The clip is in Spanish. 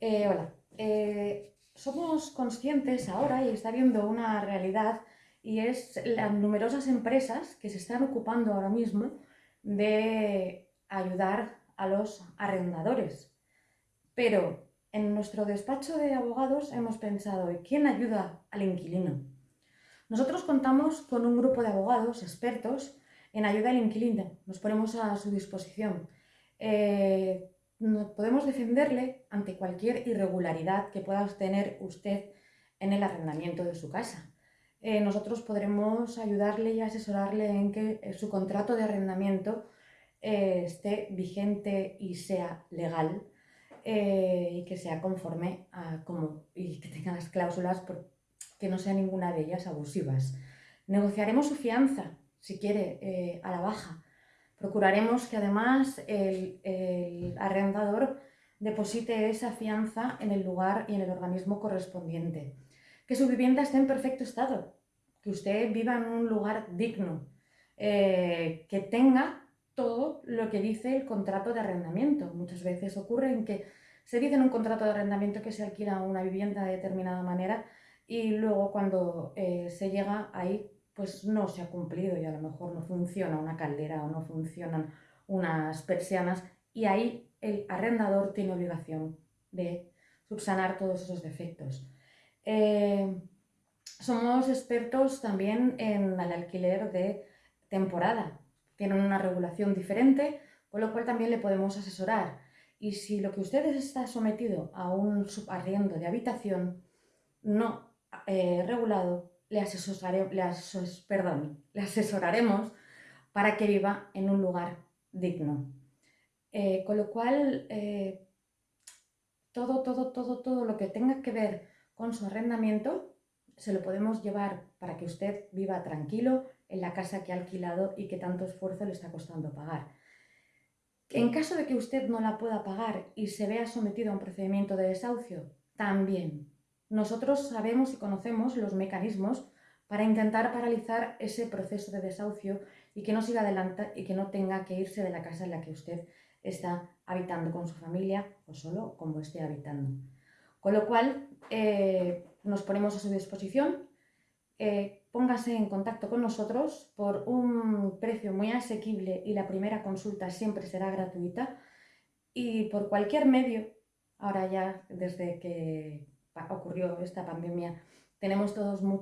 Eh, hola. Eh, somos conscientes ahora y está viendo una realidad y es las numerosas empresas que se están ocupando ahora mismo de ayudar a los arrendadores. Pero en nuestro despacho de abogados hemos pensado, ¿quién ayuda al inquilino? Nosotros contamos con un grupo de abogados expertos en ayuda al inquilino. Nos ponemos a su disposición. Eh, podemos defenderle ante cualquier irregularidad que pueda tener usted en el arrendamiento de su casa. Eh, nosotros podremos ayudarle y asesorarle en que eh, su contrato de arrendamiento eh, esté vigente y sea legal y que sea conforme a como y que tenga las cláusulas que no sea ninguna de ellas abusivas. Negociaremos su fianza, si quiere, a la baja Procuraremos que además el, arrendador deposite esa fianza en el lugar y en el organismo correspondiente. Que su vivienda esté en perfecto estado, que usted viva en un lugar digno, eh, que tenga todo lo que dice el contrato de arrendamiento. Muchas veces ocurre que se dice en un contrato de arrendamiento que se alquila una vivienda de determinada manera y luego cuando eh, se llega ahí pues no se ha cumplido y a lo mejor no funciona una caldera o no funcionan unas persianas y ahí el arrendador tiene obligación de subsanar todos esos defectos. Eh, somos expertos también en el alquiler de temporada. Tienen una regulación diferente, con lo cual también le podemos asesorar. Y si lo que ustedes está sometido a un subarriendo de habitación no eh, regulado, le, le asesoraremos para que viva en un lugar digno. Eh, con lo cual, eh, todo, todo, todo, todo lo que tenga que ver con su arrendamiento se lo podemos llevar para que usted viva tranquilo en la casa que ha alquilado y que tanto esfuerzo le está costando pagar. En caso de que usted no la pueda pagar y se vea sometido a un procedimiento de desahucio, también nosotros sabemos y conocemos los mecanismos para intentar paralizar ese proceso de desahucio y que no siga adelante y que no tenga que irse de la casa en la que usted está habitando con su familia o solo como esté habitando. Con lo cual, eh, nos ponemos a su disposición. Eh, póngase en contacto con nosotros por un precio muy asequible y la primera consulta siempre será gratuita. Y por cualquier medio, ahora ya desde que ocurrió esta pandemia, tenemos todos mucho